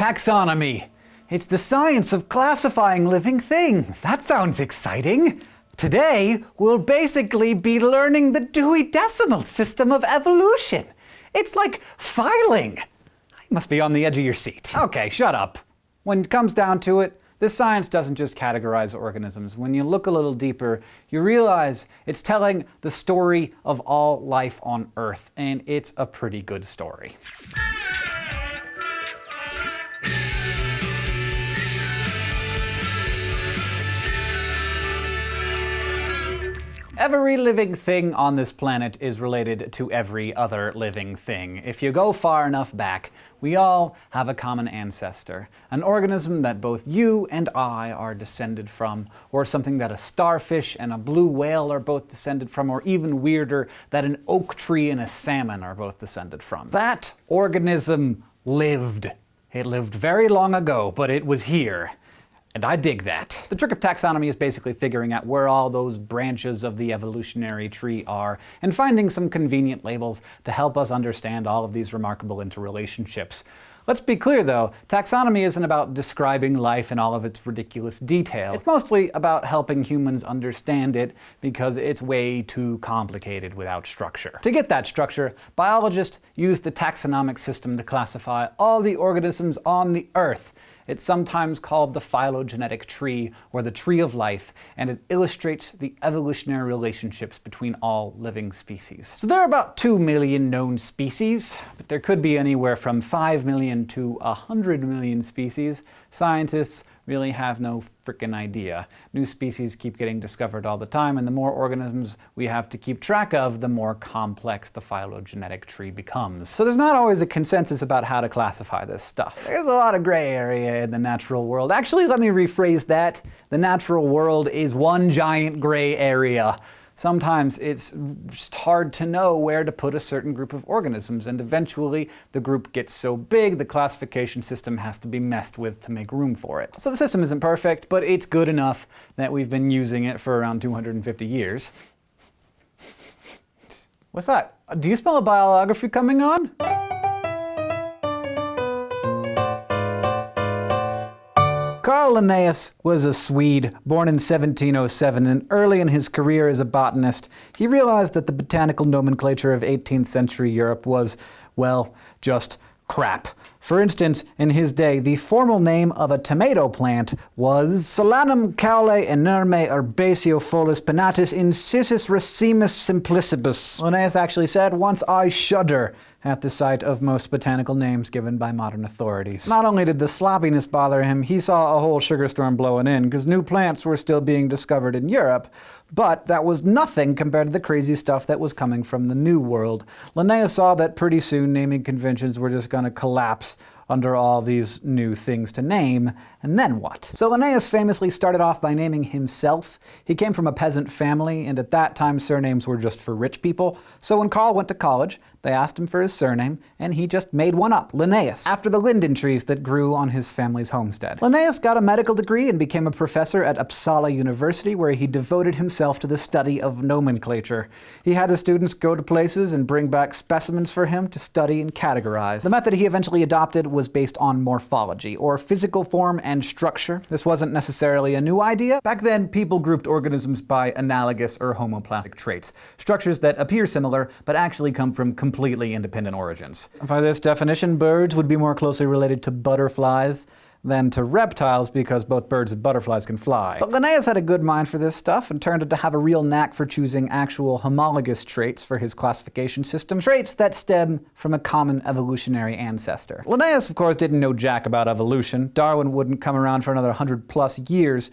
Taxonomy. It's the science of classifying living things. That sounds exciting. Today, we'll basically be learning the Dewey Decimal System of evolution. It's like filing. I must be on the edge of your seat. Okay, shut up. When it comes down to it, this science doesn't just categorize organisms. When you look a little deeper, you realize it's telling the story of all life on Earth, and it's a pretty good story. Every living thing on this planet is related to every other living thing. If you go far enough back, we all have a common ancestor, an organism that both you and I are descended from, or something that a starfish and a blue whale are both descended from, or even weirder, that an oak tree and a salmon are both descended from. That organism lived. It lived very long ago, but it was here. And I dig that. The trick of taxonomy is basically figuring out where all those branches of the evolutionary tree are, and finding some convenient labels to help us understand all of these remarkable interrelationships. Let's be clear though, taxonomy isn't about describing life in all of its ridiculous detail. It's mostly about helping humans understand it because it's way too complicated without structure. To get that structure, biologists use the taxonomic system to classify all the organisms on the Earth. It's sometimes called the phylogenetic tree, or the tree of life, and it illustrates the evolutionary relationships between all living species. So there are about 2 million known species, but there could be anywhere from 5 million to 100 million species. Scientists really have no frickin' idea. New species keep getting discovered all the time, and the more organisms we have to keep track of, the more complex the phylogenetic tree becomes. So there's not always a consensus about how to classify this stuff. There's a lot of gray area in the natural world. Actually, let me rephrase that. The natural world is one giant gray area sometimes it's just hard to know where to put a certain group of organisms, and eventually the group gets so big the classification system has to be messed with to make room for it. So the system isn't perfect, but it's good enough that we've been using it for around 250 years. What's that? Do you smell a biography coming on? Carl Linnaeus was a Swede, born in 1707, and early in his career as a botanist, he realized that the botanical nomenclature of 18th century Europe was, well, just crap. For instance, in his day, the formal name of a tomato plant was Solanum caule inerme herbaceofolus pinnatus incisus racemus simplicibus. Linnaeus actually said, once I shudder at the sight of most botanical names given by modern authorities. Not only did the sloppiness bother him, he saw a whole sugar storm blowing in, because new plants were still being discovered in Europe, but that was nothing compared to the crazy stuff that was coming from the New World. Linnaeus saw that pretty soon naming conventions were just going to collapse under all these new things to name, and then what? So Linnaeus famously started off by naming himself. He came from a peasant family, and at that time surnames were just for rich people. So when Carl went to college, they asked him for his surname, and he just made one up, Linnaeus, after the linden trees that grew on his family's homestead. Linnaeus got a medical degree and became a professor at Uppsala University, where he devoted himself to the study of nomenclature. He had his students go to places and bring back specimens for him to study and categorize. The method he eventually adopted was based on morphology, or physical form and structure. This wasn't necessarily a new idea. Back then, people grouped organisms by analogous or homoplastic traits, structures that appear similar but actually come from completely independent origins. By this definition, birds would be more closely related to butterflies than to reptiles because both birds and butterflies can fly. But Linnaeus had a good mind for this stuff and turned out to have a real knack for choosing actual homologous traits for his classification system, traits that stem from a common evolutionary ancestor. Linnaeus, of course, didn't know jack about evolution. Darwin wouldn't come around for another 100 plus years,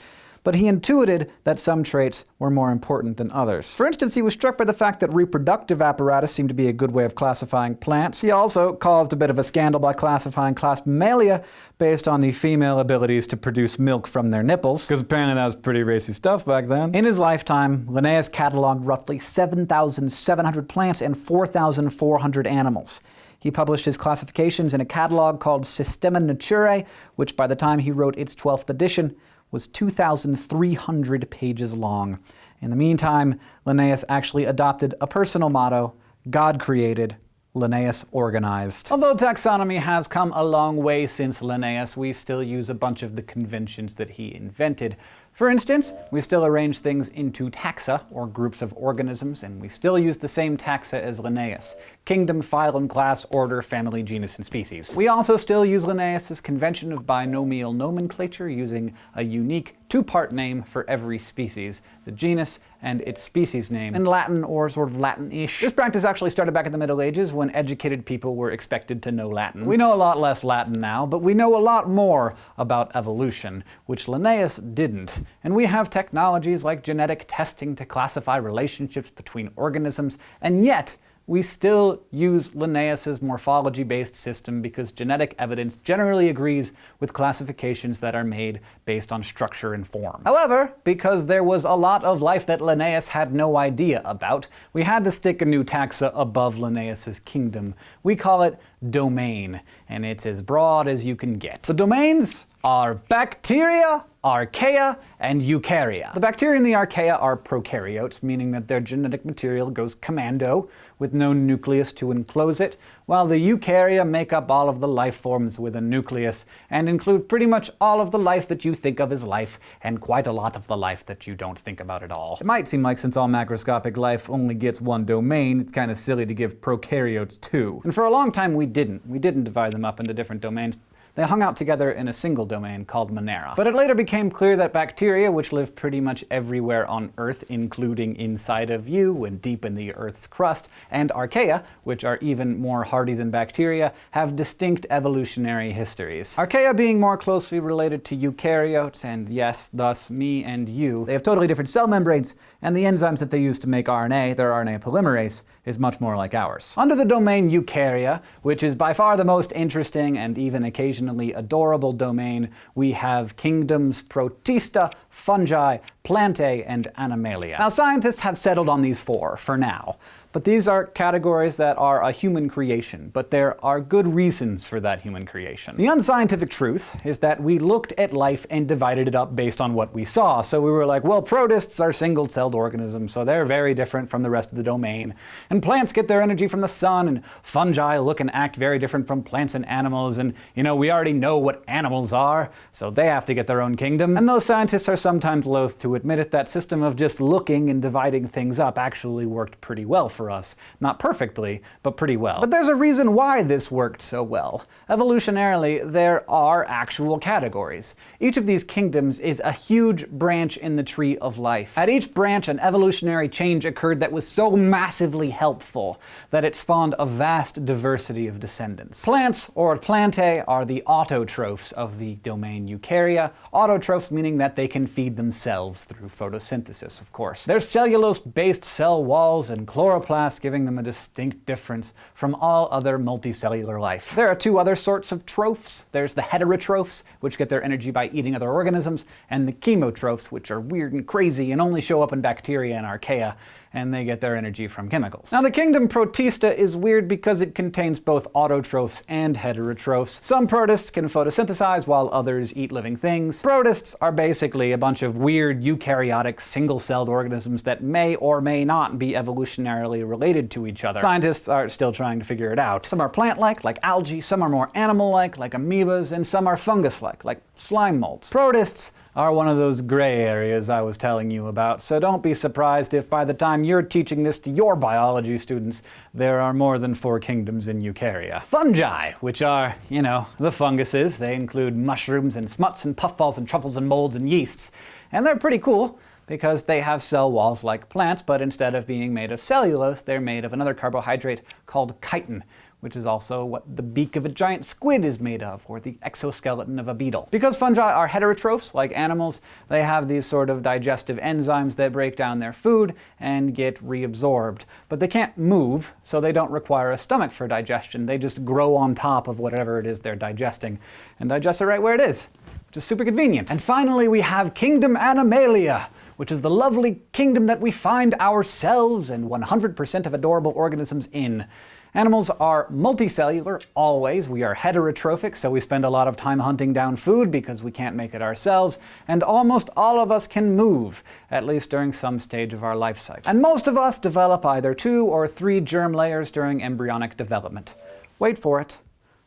but he intuited that some traits were more important than others. For instance, he was struck by the fact that reproductive apparatus seemed to be a good way of classifying plants. He also caused a bit of a scandal by classifying class Mammalia based on the female abilities to produce milk from their nipples, because apparently that was pretty racy stuff back then. In his lifetime, Linnaeus cataloged roughly 7,700 plants and 4,400 animals. He published his classifications in a catalog called Systema Naturae, which by the time he wrote its 12th edition was 2,300 pages long. In the meantime, Linnaeus actually adopted a personal motto, God created, Linnaeus organized. Although taxonomy has come a long way since Linnaeus, we still use a bunch of the conventions that he invented. For instance, we still arrange things into taxa, or groups of organisms, and we still use the same taxa as Linnaeus. Kingdom, phylum, class, order, family, genus, and species. We also still use Linnaeus's convention of binomial nomenclature, using a unique two-part name for every species, the genus and its species name, in Latin or sort of Latin-ish. This practice actually started back in the Middle Ages when educated people were expected to know Latin. We know a lot less Latin now, but we know a lot more about evolution, which Linnaeus didn't. And we have technologies like genetic testing to classify relationships between organisms, and yet we still use Linnaeus's morphology-based system because genetic evidence generally agrees with classifications that are made based on structure and form. However, because there was a lot of life that Linnaeus had no idea about, we had to stick a new taxa above Linnaeus's kingdom. We call it domain, and it's as broad as you can get. The domains are bacteria, archaea, and eukarya. The bacteria and the archaea are prokaryotes, meaning that their genetic material goes commando, with no nucleus to enclose it, while the eukarya make up all of the life forms with a nucleus, and include pretty much all of the life that you think of as life, and quite a lot of the life that you don't think about at all. It might seem like since all macroscopic life only gets one domain, it's kind of silly to give prokaryotes two. And for a long time we didn't. We didn't divide them up into different domains. They hung out together in a single domain called Monera. But it later became clear that bacteria, which live pretty much everywhere on Earth, including inside of you and deep in the Earth's crust, and archaea, which are even more hardy than bacteria, have distinct evolutionary histories. Archaea being more closely related to eukaryotes, and yes, thus me and you. They have totally different cell membranes, and the enzymes that they use to make RNA, their RNA polymerase, is much more like ours. Under the domain eukarya, which is by far the most interesting and even occasionally adorable domain, we have kingdoms Protista, fungi, plantae, and animalia. Now scientists have settled on these four, for now. But these are categories that are a human creation, but there are good reasons for that human creation. The unscientific truth is that we looked at life and divided it up based on what we saw. So we were like, well, protists are single-celled organisms, so they're very different from the rest of the domain. And plants get their energy from the sun, and fungi look and act very different from plants and animals, and, you know, we already know what animals are, so they have to get their own kingdom. And those scientists are sometimes loath to admit it, that system of just looking and dividing things up actually worked pretty well for us. Not perfectly, but pretty well. But there's a reason why this worked so well. Evolutionarily, there are actual categories. Each of these kingdoms is a huge branch in the tree of life. At each branch, an evolutionary change occurred that was so massively helpful that it spawned a vast diversity of descendants. Plants, or plantae, are the autotrophs of the domain Eukarya. Autotrophs meaning that they can feed themselves through photosynthesis, of course. They're cellulose-based cell walls and chloroplasts, giving them a distinct difference from all other multicellular life. There are two other sorts of trophs. There's the heterotrophs, which get their energy by eating other organisms, and the chemotrophs, which are weird and crazy and only show up in bacteria and archaea, and they get their energy from chemicals. Now the kingdom Protista is weird because it contains both autotrophs and heterotrophs. Some protists can photosynthesize while others eat living things. Protists are basically a bunch of weird eukaryotic single-celled organisms that may or may not be evolutionarily related to each other. Scientists are still trying to figure it out. Some are plant-like, like algae, some are more animal-like, like amoebas, and some are fungus-like, like slime molds. Protists are one of those gray areas I was telling you about, so don't be surprised if by the time you're teaching this to your biology students, there are more than four kingdoms in Eukarya. Fungi, which are, you know, the funguses. They include mushrooms and smuts and puffballs and truffles and molds and yeasts. And they're pretty cool because they have cell walls like plants, but instead of being made of cellulose, they're made of another carbohydrate called chitin which is also what the beak of a giant squid is made of, or the exoskeleton of a beetle. Because fungi are heterotrophs, like animals, they have these sort of digestive enzymes that break down their food and get reabsorbed. But they can't move, so they don't require a stomach for digestion. They just grow on top of whatever it is they're digesting, and digest it right where it is which is super convenient. And finally, we have Kingdom Animalia, which is the lovely kingdom that we find ourselves and 100% of adorable organisms in. Animals are multicellular, always. We are heterotrophic, so we spend a lot of time hunting down food because we can't make it ourselves. And almost all of us can move, at least during some stage of our life cycle. And most of us develop either two or three germ layers during embryonic development. Wait for it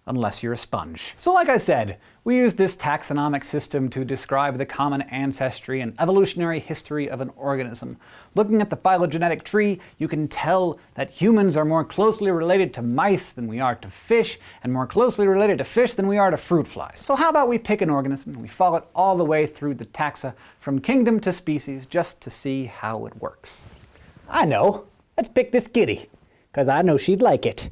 unless you're a sponge. So like I said, we use this taxonomic system to describe the common ancestry and evolutionary history of an organism. Looking at the phylogenetic tree, you can tell that humans are more closely related to mice than we are to fish, and more closely related to fish than we are to fruit flies. So how about we pick an organism and we follow it all the way through the taxa, from kingdom to species, just to see how it works. I know. Let's pick this kitty, because I know she'd like it.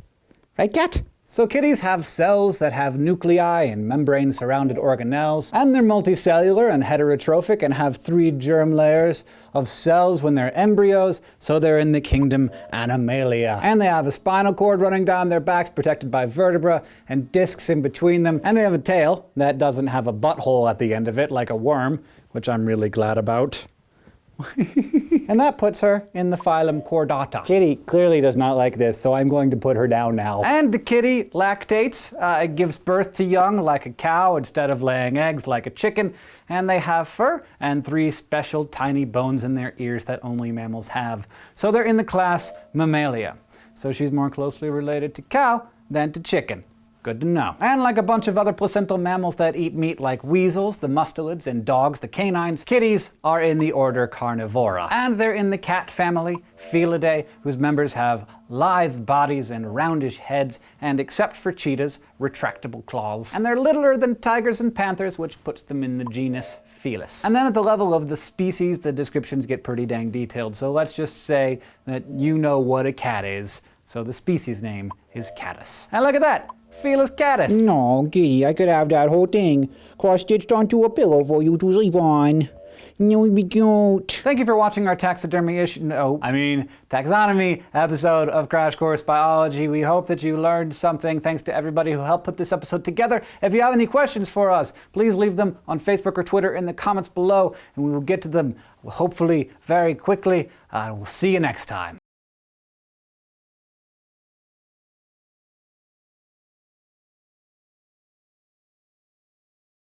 Right, cat? So kitties have cells that have nuclei and membrane-surrounded organelles, and they're multicellular and heterotrophic and have three germ layers of cells when they're embryos, so they're in the kingdom Animalia. And they have a spinal cord running down their backs protected by vertebra and discs in between them, and they have a tail that doesn't have a butthole at the end of it like a worm, which I'm really glad about. and that puts her in the phylum Chordata. Kitty clearly does not like this, so I'm going to put her down now. And the kitty lactates. Uh, it gives birth to young like a cow instead of laying eggs like a chicken. And they have fur and three special tiny bones in their ears that only mammals have. So they're in the class Mammalia. So she's more closely related to cow than to chicken. Good to know. And like a bunch of other placental mammals that eat meat like weasels, the mustelids, and dogs, the canines, kitties are in the order Carnivora. And they're in the cat family, Felidae, whose members have lithe bodies and roundish heads, and except for cheetahs, retractable claws. And they're littler than tigers and panthers, which puts them in the genus Felis. And then at the level of the species, the descriptions get pretty dang detailed, so let's just say that you know what a cat is. So the species name is Catus. And look at that! Catus. No, Kitty, I could have that whole thing cross-stitched onto a pillow for you to sleep on. No, it'd be cute. Thank you for watching our taxidermy issue, no, I mean taxonomy episode of Crash Course Biology. We hope that you learned something. Thanks to everybody who helped put this episode together. If you have any questions for us, please leave them on Facebook or Twitter in the comments below, and we will get to them hopefully very quickly. Uh, we'll see you next time.